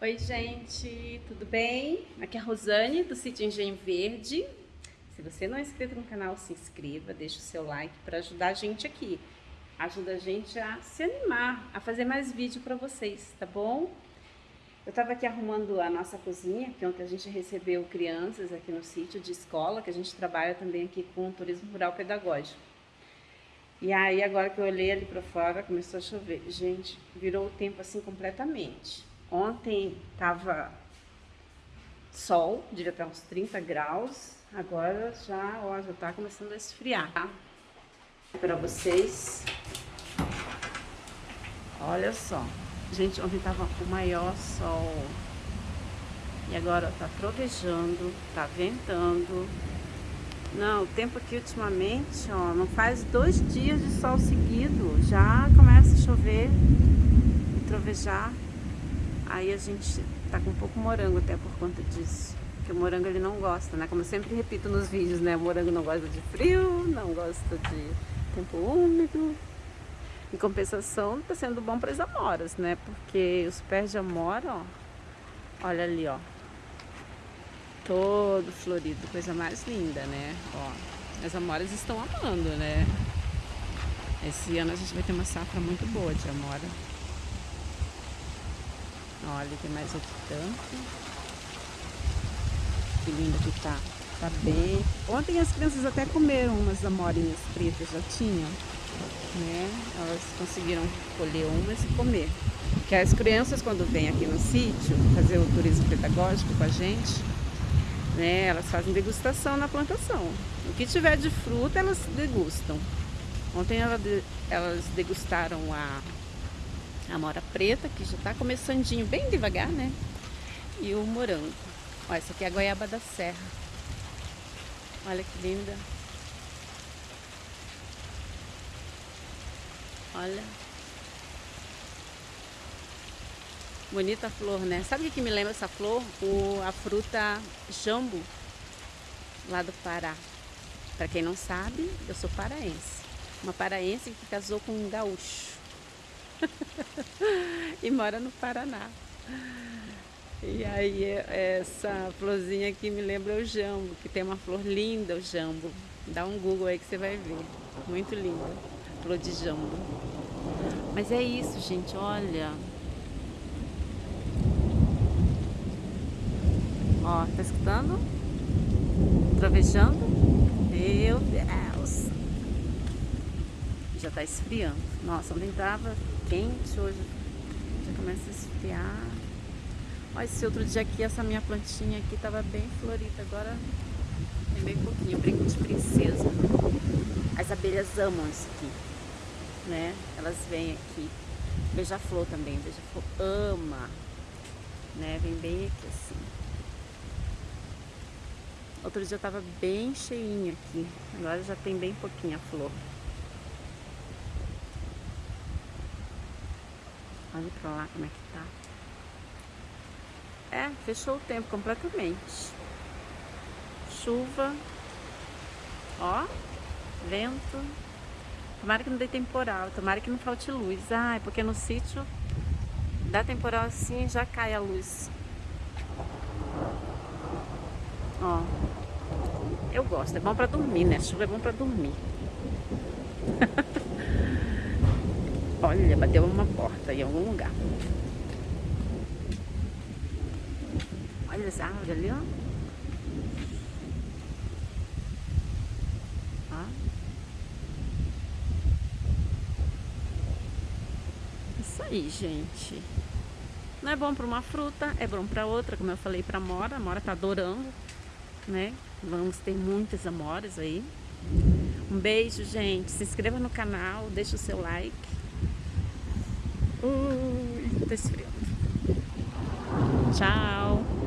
Oi gente, tudo bem? Aqui é a Rosane do sítio Engenho Verde. Se você não é inscrito no canal, se inscreva, deixa o seu like para ajudar a gente aqui. Ajuda a gente a se animar, a fazer mais vídeo para vocês, tá bom? Eu estava aqui arrumando a nossa cozinha, que ontem a gente recebeu crianças aqui no sítio de escola, que a gente trabalha também aqui com turismo rural pedagógico. E aí agora que eu olhei ali para fora, começou a chover. Gente, virou o tempo assim completamente. Ontem tava sol, devia estar uns 30 graus. Agora já, ó, já tá começando a esfriar. Tá? Para vocês. Olha só. Gente, ontem tava o maior sol. E agora tá trovejando, tá ventando. Não, o tempo aqui ultimamente, ó, não faz dois dias de sol seguido. Já começa a chover e trovejar. Aí a gente tá com um pouco morango até por conta disso. Porque o morango ele não gosta, né? Como eu sempre repito nos vídeos, né? O morango não gosta de frio, não gosta de tempo úmido. Em compensação, tá sendo bom para as amoras, né? Porque os pés de amora, ó, olha ali, ó. Todo florido, coisa mais linda, né? Ó, as amoras estão amando, né? Esse ano a gente vai ter uma safra muito boa de amora. Olha, tem mais outro tanto. Que lindo que tá. Tá bem. Ontem as crianças até comeram umas amorinhas pretas, já tinham. Né? Elas conseguiram colher umas e comer. Porque as crianças quando vêm aqui no sítio fazer o turismo pedagógico com a gente, né, elas fazem degustação na plantação. O que tiver de fruta elas degustam. Ontem elas degustaram a amora preta, que já está começandinho bem devagar, né? E o morango. Ó, essa aqui é a goiaba da serra. Olha que linda. Olha. Bonita a flor, né? Sabe o que me lembra essa flor? O, a fruta jambo, lá do Pará. Para quem não sabe, eu sou paraense. Uma paraense que casou com um gaúcho. e mora no Paraná. E aí essa florzinha aqui me lembra o jambo, que tem uma flor linda o jambo. Dá um Google aí que você vai ver. Muito linda. Flor de jambo. Mas é isso, gente, olha. Ó, tá escutando? Trovejando? Meu Deus! Já tá esfriando. Nossa, ontem tava quente, hoje já começa a esfriar. Olha, esse outro dia aqui, essa minha plantinha aqui tava bem florida, agora tem bem pouquinho, brinco de princesa. As abelhas amam isso aqui, né? Elas vêm aqui. Beija-flor também, beija-flor ama, né? Vem bem aqui assim. Outro dia tava bem cheinho aqui, agora já tem bem pouquinha flor. Olha pra lá como é que tá. É, fechou o tempo completamente. Chuva. Ó, vento. Tomara que não dê temporal, tomara que não falte luz. Ah, porque no sítio dá temporal assim já cai a luz. Ó. Eu gosto, é bom pra dormir, né? Chuva é bom pra dormir. Olha, bateu uma porta em algum lugar. Olha essa árvore ali, ó. ó. Isso aí, gente. Não é bom para uma fruta, é bom para outra, como eu falei para a Mora. A Mora tá adorando, né? Vamos ter muitas amoras aí. Um beijo, gente. Se inscreva no canal, deixa o seu like. Ui, tá esfriando. Tchau.